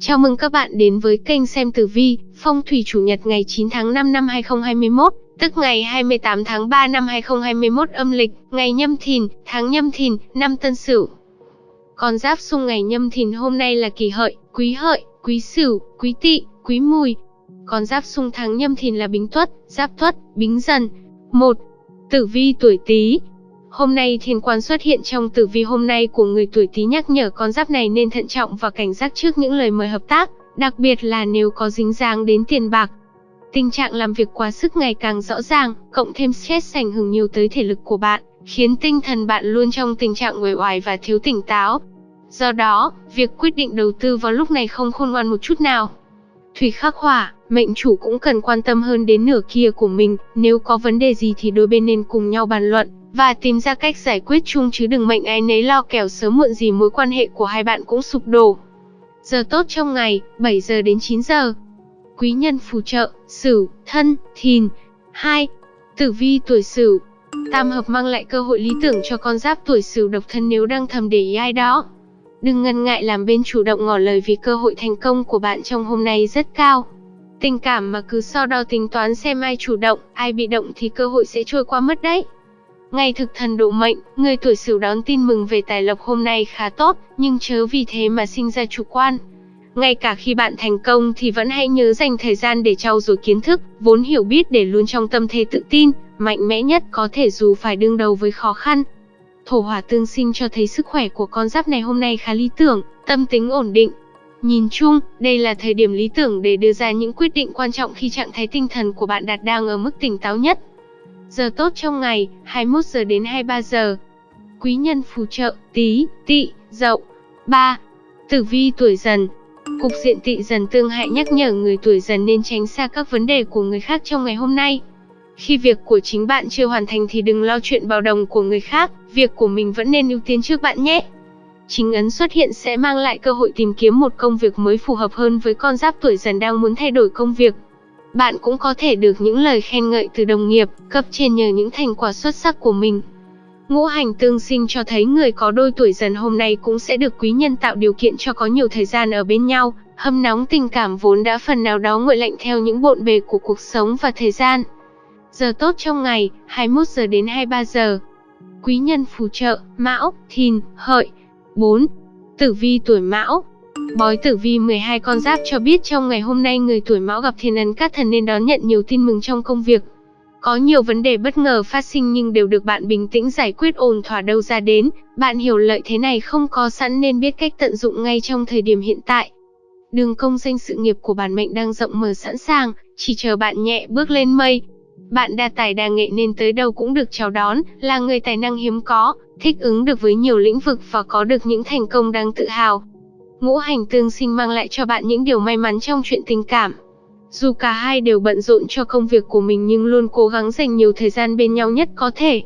Chào mừng các bạn đến với kênh xem tử vi, phong thủy chủ nhật ngày 9 tháng 5 năm 2021, tức ngày 28 tháng 3 năm 2021 âm lịch, ngày nhâm thìn, tháng nhâm thìn, năm tân sửu. Con giáp xung ngày nhâm thìn hôm nay là kỳ hợi, quý hợi, quý sửu, quý tỵ, quý mùi. Con giáp xung tháng nhâm thìn là bính tuất, giáp tuất, bính dần. 1. Tử vi tuổi Tý, Hôm nay thiên quan xuất hiện trong tử vi hôm nay của người tuổi Tý nhắc nhở con giáp này nên thận trọng và cảnh giác trước những lời mời hợp tác, đặc biệt là nếu có dính dáng đến tiền bạc. Tình trạng làm việc quá sức ngày càng rõ ràng, cộng thêm stress ảnh hưởng nhiều tới thể lực của bạn, khiến tinh thần bạn luôn trong tình trạng uể oải và thiếu tỉnh táo. Do đó, việc quyết định đầu tư vào lúc này không khôn ngoan một chút nào. Thủy khắc hỏa, mệnh chủ cũng cần quan tâm hơn đến nửa kia của mình, nếu có vấn đề gì thì đôi bên nên cùng nhau bàn luận và tìm ra cách giải quyết chung chứ đừng mệnh ai nấy lo kẻo sớm muộn gì mối quan hệ của hai bạn cũng sụp đổ. Giờ tốt trong ngày, 7 giờ đến 9 giờ. Quý nhân phù trợ, Sửu, Thân, Thìn. 2. Tử vi tuổi Sửu. Tam hợp mang lại cơ hội lý tưởng cho con giáp tuổi Sửu độc thân nếu đang thầm để ý ai đó. Đừng ngần ngại làm bên chủ động ngỏ lời vì cơ hội thành công của bạn trong hôm nay rất cao. Tình cảm mà cứ so đo tính toán xem ai chủ động, ai bị động thì cơ hội sẽ trôi qua mất đấy. Ngày thực thần độ mệnh, người tuổi Sửu đón tin mừng về tài lộc hôm nay khá tốt, nhưng chớ vì thế mà sinh ra chủ quan. Ngay cả khi bạn thành công thì vẫn hãy nhớ dành thời gian để trau dồi kiến thức, vốn hiểu biết để luôn trong tâm thế tự tin, mạnh mẽ nhất có thể dù phải đương đầu với khó khăn. Thổ hỏa tương sinh cho thấy sức khỏe của con giáp này hôm nay khá lý tưởng, tâm tính ổn định. Nhìn chung, đây là thời điểm lý tưởng để đưa ra những quyết định quan trọng khi trạng thái tinh thần của bạn đạt đang ở mức tỉnh táo nhất. Giờ tốt trong ngày, 21 giờ đến 23 giờ. Quý nhân phù trợ, tí, Tị, dậu. 3. Tử vi tuổi dần. Cục diện Tị dần tương hại nhắc nhở người tuổi dần nên tránh xa các vấn đề của người khác trong ngày hôm nay. Khi việc của chính bạn chưa hoàn thành thì đừng lo chuyện bao đồng của người khác, việc của mình vẫn nên ưu tiên trước bạn nhé. Chính ấn xuất hiện sẽ mang lại cơ hội tìm kiếm một công việc mới phù hợp hơn với con giáp tuổi dần đang muốn thay đổi công việc. Bạn cũng có thể được những lời khen ngợi từ đồng nghiệp, cấp trên nhờ những thành quả xuất sắc của mình. Ngũ hành tương sinh cho thấy người có đôi tuổi dần hôm nay cũng sẽ được quý nhân tạo điều kiện cho có nhiều thời gian ở bên nhau, hâm nóng tình cảm vốn đã phần nào đó nguội lạnh theo những bộn bề của cuộc sống và thời gian. Giờ tốt trong ngày, 21 giờ đến 23 giờ. Quý nhân phù trợ, Mão, Thìn, Hợi. 4. Tử vi tuổi Mão, Bói tử vi 12 con giáp cho biết trong ngày hôm nay người tuổi mão gặp thiên ấn các thần nên đón nhận nhiều tin mừng trong công việc. Có nhiều vấn đề bất ngờ phát sinh nhưng đều được bạn bình tĩnh giải quyết ổn thỏa đâu ra đến. Bạn hiểu lợi thế này không có sẵn nên biết cách tận dụng ngay trong thời điểm hiện tại. Đường công danh sự nghiệp của bản mệnh đang rộng mở sẵn sàng, chỉ chờ bạn nhẹ bước lên mây. Bạn đa tài đa nghệ nên tới đâu cũng được chào đón, là người tài năng hiếm có, thích ứng được với nhiều lĩnh vực và có được những thành công đáng tự hào. Ngũ hành tương sinh mang lại cho bạn những điều may mắn trong chuyện tình cảm. Dù cả hai đều bận rộn cho công việc của mình nhưng luôn cố gắng dành nhiều thời gian bên nhau nhất có thể.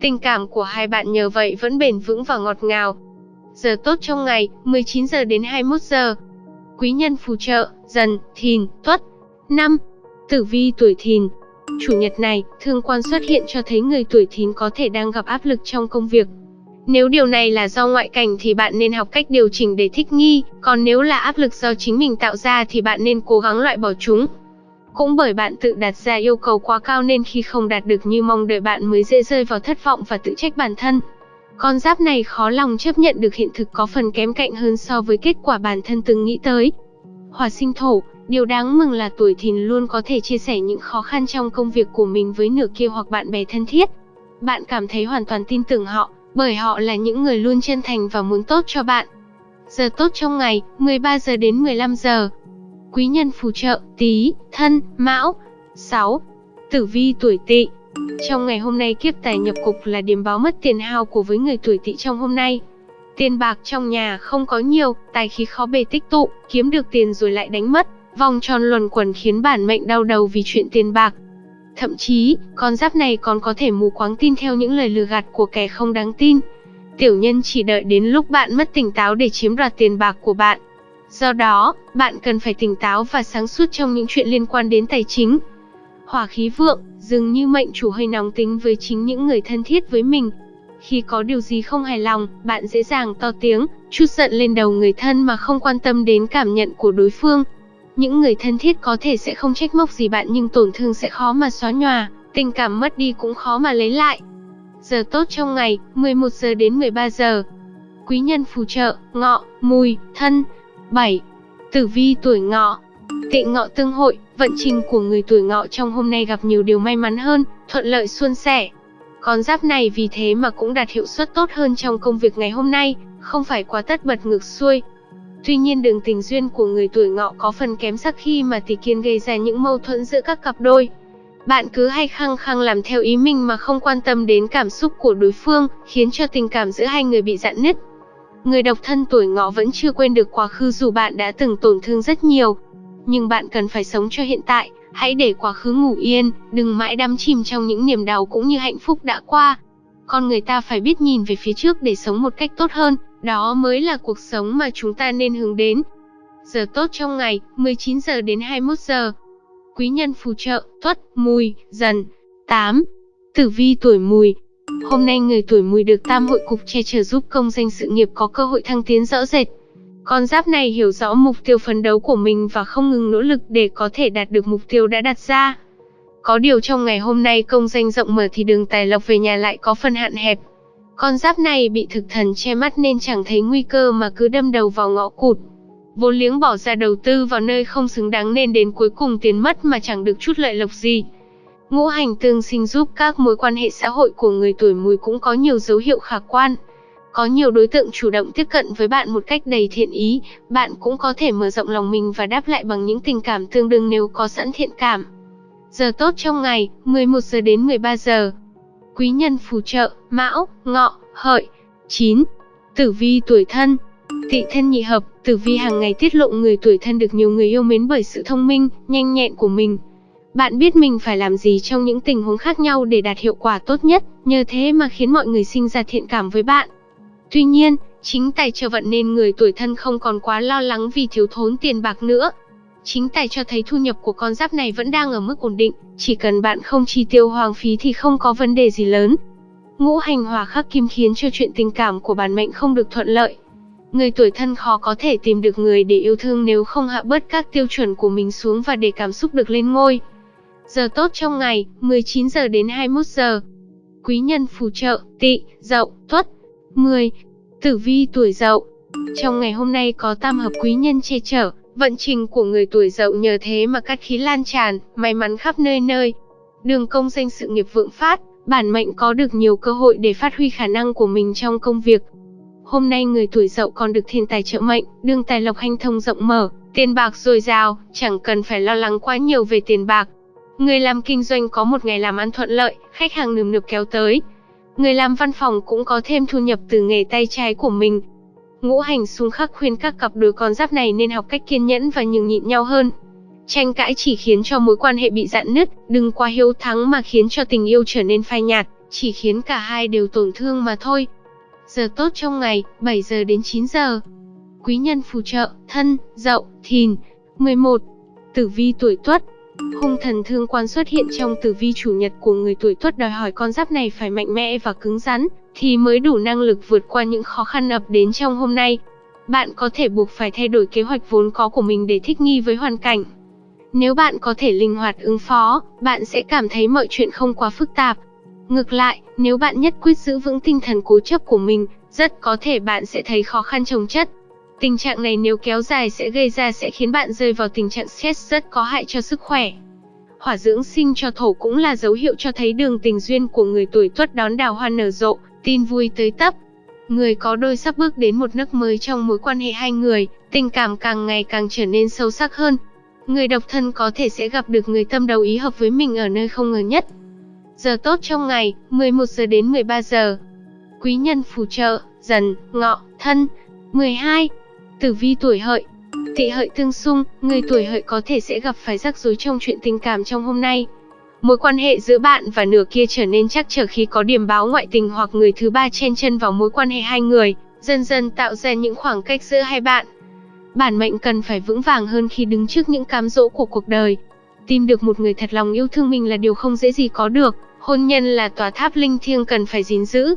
Tình cảm của hai bạn nhờ vậy vẫn bền vững và ngọt ngào. Giờ tốt trong ngày, 19 giờ đến 21 giờ. Quý nhân phù trợ, dần, thìn, tuất. năm Tử vi tuổi thìn. Chủ nhật này, thương quan xuất hiện cho thấy người tuổi thìn có thể đang gặp áp lực trong công việc, nếu điều này là do ngoại cảnh thì bạn nên học cách điều chỉnh để thích nghi, còn nếu là áp lực do chính mình tạo ra thì bạn nên cố gắng loại bỏ chúng. Cũng bởi bạn tự đặt ra yêu cầu quá cao nên khi không đạt được như mong đợi bạn mới dễ rơi vào thất vọng và tự trách bản thân. Con giáp này khó lòng chấp nhận được hiện thực có phần kém cạnh hơn so với kết quả bản thân từng nghĩ tới. Hòa sinh thổ, điều đáng mừng là tuổi thìn luôn có thể chia sẻ những khó khăn trong công việc của mình với nửa kia hoặc bạn bè thân thiết. Bạn cảm thấy hoàn toàn tin tưởng họ, bởi họ là những người luôn chân thành và muốn tốt cho bạn. Giờ tốt trong ngày, 13 giờ đến 15 giờ. Quý nhân phù trợ, tí, thân, mão. 6. Tử vi tuổi tỵ Trong ngày hôm nay kiếp tài nhập cục là điểm báo mất tiền hao của với người tuổi tỵ trong hôm nay. Tiền bạc trong nhà không có nhiều, tài khí khó bề tích tụ, kiếm được tiền rồi lại đánh mất. Vòng tròn luẩn quẩn khiến bản mệnh đau đầu vì chuyện tiền bạc, Thậm chí, con giáp này còn có thể mù quáng tin theo những lời lừa gạt của kẻ không đáng tin. Tiểu nhân chỉ đợi đến lúc bạn mất tỉnh táo để chiếm đoạt tiền bạc của bạn. Do đó, bạn cần phải tỉnh táo và sáng suốt trong những chuyện liên quan đến tài chính. Hỏa khí vượng, dường như mệnh chủ hơi nóng tính với chính những người thân thiết với mình. Khi có điều gì không hài lòng, bạn dễ dàng to tiếng, chút giận lên đầu người thân mà không quan tâm đến cảm nhận của đối phương. Những người thân thiết có thể sẽ không trách móc gì bạn nhưng tổn thương sẽ khó mà xóa nhòa, tình cảm mất đi cũng khó mà lấy lại. Giờ tốt trong ngày, 11 giờ đến 13 giờ. Quý nhân phù trợ, ngọ, mùi, thân. 7. Tử vi tuổi ngọ Tị ngọ tương hội, vận trình của người tuổi ngọ trong hôm nay gặp nhiều điều may mắn hơn, thuận lợi suôn sẻ. Con giáp này vì thế mà cũng đạt hiệu suất tốt hơn trong công việc ngày hôm nay, không phải quá tất bật ngược xuôi. Tuy nhiên đường tình duyên của người tuổi ngọ có phần kém sắc khi mà tỷ kiên gây ra những mâu thuẫn giữa các cặp đôi. Bạn cứ hay khăng khăng làm theo ý mình mà không quan tâm đến cảm xúc của đối phương, khiến cho tình cảm giữa hai người bị dạn nứt. Người độc thân tuổi ngọ vẫn chưa quên được quá khứ dù bạn đã từng tổn thương rất nhiều. Nhưng bạn cần phải sống cho hiện tại, hãy để quá khứ ngủ yên, đừng mãi đắm chìm trong những niềm đau cũng như hạnh phúc đã qua. Con người ta phải biết nhìn về phía trước để sống một cách tốt hơn, đó mới là cuộc sống mà chúng ta nên hướng đến. Giờ tốt trong ngày, 19 giờ đến 21 giờ. Quý nhân phù trợ, tuất, mùi, dần. 8. Tử vi tuổi mùi, Hôm nay người tuổi mùi được tam hội cục che chở giúp công danh sự nghiệp có cơ hội thăng tiến rõ rệt. Con giáp này hiểu rõ mục tiêu phấn đấu của mình và không ngừng nỗ lực để có thể đạt được mục tiêu đã đặt ra. Có điều trong ngày hôm nay công danh rộng mở thì đường tài lộc về nhà lại có phần hạn hẹp. Con giáp này bị thực thần che mắt nên chẳng thấy nguy cơ mà cứ đâm đầu vào ngõ cụt. Vốn liếng bỏ ra đầu tư vào nơi không xứng đáng nên đến cuối cùng tiền mất mà chẳng được chút lợi lộc gì. Ngũ hành tương sinh giúp các mối quan hệ xã hội của người tuổi mùi cũng có nhiều dấu hiệu khả quan. Có nhiều đối tượng chủ động tiếp cận với bạn một cách đầy thiện ý, bạn cũng có thể mở rộng lòng mình và đáp lại bằng những tình cảm tương đương nếu có sẵn thiện cảm. Giờ tốt trong ngày, 11 giờ đến 13 giờ. Quý nhân phù trợ, Mão, Ngọ, Hợi. 9. Tử vi tuổi thân. Tỵ thân nhị hợp, tử vi hàng ngày tiết lộ người tuổi thân được nhiều người yêu mến bởi sự thông minh, nhanh nhẹn của mình, bạn biết mình phải làm gì trong những tình huống khác nhau để đạt hiệu quả tốt nhất, nhờ thế mà khiến mọi người sinh ra thiện cảm với bạn. Tuy nhiên, chính tài trợ vận nên người tuổi thân không còn quá lo lắng vì thiếu thốn tiền bạc nữa. Chính tài cho thấy thu nhập của con giáp này vẫn đang ở mức ổn định, chỉ cần bạn không chi tiêu hoang phí thì không có vấn đề gì lớn. Ngũ hành hòa khắc kim khiến cho chuyện tình cảm của bản mệnh không được thuận lợi. Người tuổi thân khó có thể tìm được người để yêu thương nếu không hạ bớt các tiêu chuẩn của mình xuống và để cảm xúc được lên ngôi. Giờ tốt trong ngày, 19 giờ đến 21 giờ. Quý nhân phù trợ, tỵ, dậu, tuất. 10. Tử vi tuổi dậu. Trong ngày hôm nay có tam hợp quý nhân che chở, vận trình của người tuổi dậu nhờ thế mà cát khí lan tràn, may mắn khắp nơi nơi. Đường công danh sự nghiệp vượng phát, bản mệnh có được nhiều cơ hội để phát huy khả năng của mình trong công việc. Hôm nay người tuổi dậu còn được thiên tài trợ mệnh, đường tài lộc hanh thông rộng mở, tiền bạc dồi dào, chẳng cần phải lo lắng quá nhiều về tiền bạc, Người làm kinh doanh có một ngày làm ăn thuận lợi, khách hàng nườm nượp kéo tới. Người làm văn phòng cũng có thêm thu nhập từ nghề tay trái của mình. Ngũ hành xung khắc khuyên các cặp đôi con giáp này nên học cách kiên nhẫn và nhường nhịn nhau hơn. Tranh cãi chỉ khiến cho mối quan hệ bị dạn nứt, đừng quá hiếu thắng mà khiến cho tình yêu trở nên phai nhạt, chỉ khiến cả hai đều tổn thương mà thôi. Giờ tốt trong ngày, 7 giờ đến 9 giờ. Quý nhân phù trợ, thân, dậu, thìn. 11. Tử vi tuổi tuất, Hung thần thương quan xuất hiện trong tử vi chủ nhật của người tuổi tuất đòi hỏi con giáp này phải mạnh mẽ và cứng rắn, thì mới đủ năng lực vượt qua những khó khăn ập đến trong hôm nay. Bạn có thể buộc phải thay đổi kế hoạch vốn có của mình để thích nghi với hoàn cảnh. Nếu bạn có thể linh hoạt ứng phó, bạn sẽ cảm thấy mọi chuyện không quá phức tạp. Ngược lại, nếu bạn nhất quyết giữ vững tinh thần cố chấp của mình, rất có thể bạn sẽ thấy khó khăn chồng chất. Tình trạng này nếu kéo dài sẽ gây ra sẽ khiến bạn rơi vào tình trạng stress rất có hại cho sức khỏe. Hỏa dưỡng sinh cho thổ cũng là dấu hiệu cho thấy đường tình duyên của người tuổi tuất đón đào hoa nở rộ, tin vui tới tấp. Người có đôi sắp bước đến một nước mới trong mối quan hệ hai người, tình cảm càng ngày càng trở nên sâu sắc hơn. Người độc thân có thể sẽ gặp được người tâm đầu ý hợp với mình ở nơi không ngờ nhất. Giờ tốt trong ngày, 11 giờ đến 13 giờ. Quý nhân phù trợ, dần, ngọ, thân. 12. Tử vi tuổi hợi Tỵ hợi tương xung, người tuổi hợi có thể sẽ gặp phải rắc rối trong chuyện tình cảm trong hôm nay. Mối quan hệ giữa bạn và nửa kia trở nên chắc trở khi có điểm báo ngoại tình hoặc người thứ ba chen chân vào mối quan hệ hai người, dần dần tạo ra những khoảng cách giữa hai bạn. Bản mệnh cần phải vững vàng hơn khi đứng trước những cám dỗ của cuộc đời. Tìm được một người thật lòng yêu thương mình là điều không dễ gì có được, hôn nhân là tòa tháp linh thiêng cần phải gìn giữ.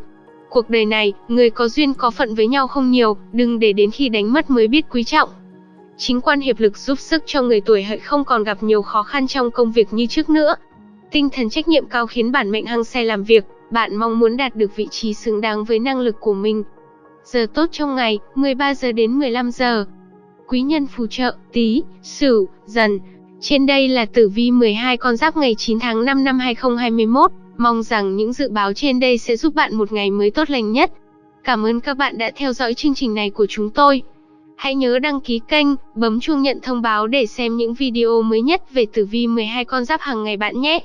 Cuộc đời này, người có duyên có phận với nhau không nhiều, đừng để đến khi đánh mất mới biết quý trọng. Chính quan hiệp lực giúp sức cho người tuổi hợi không còn gặp nhiều khó khăn trong công việc như trước nữa. Tinh thần trách nhiệm cao khiến bản mệnh hăng say làm việc, bạn mong muốn đạt được vị trí xứng đáng với năng lực của mình. Giờ tốt trong ngày, 13 giờ đến 15 giờ. Quý nhân phù trợ, tí, sửu, dần. Trên đây là tử vi 12 con giáp ngày 9 tháng 5 năm 2021. Mong rằng những dự báo trên đây sẽ giúp bạn một ngày mới tốt lành nhất. Cảm ơn các bạn đã theo dõi chương trình này của chúng tôi. Hãy nhớ đăng ký kênh, bấm chuông nhận thông báo để xem những video mới nhất về tử vi 12 con giáp hàng ngày bạn nhé.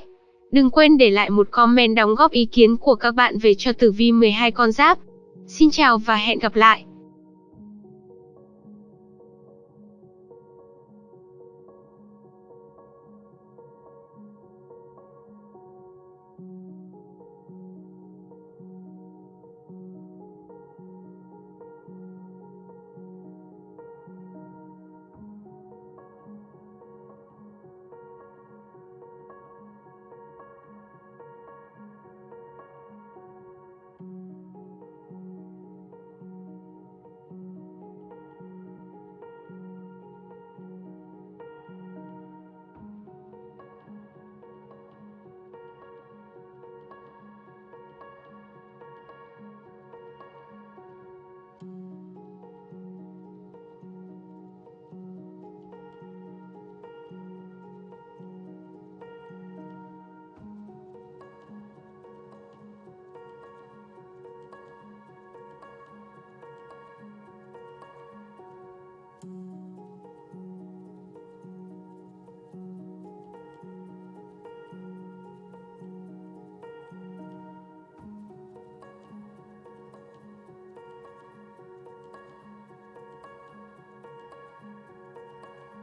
Đừng quên để lại một comment đóng góp ý kiến của các bạn về cho tử vi 12 con giáp. Xin chào và hẹn gặp lại.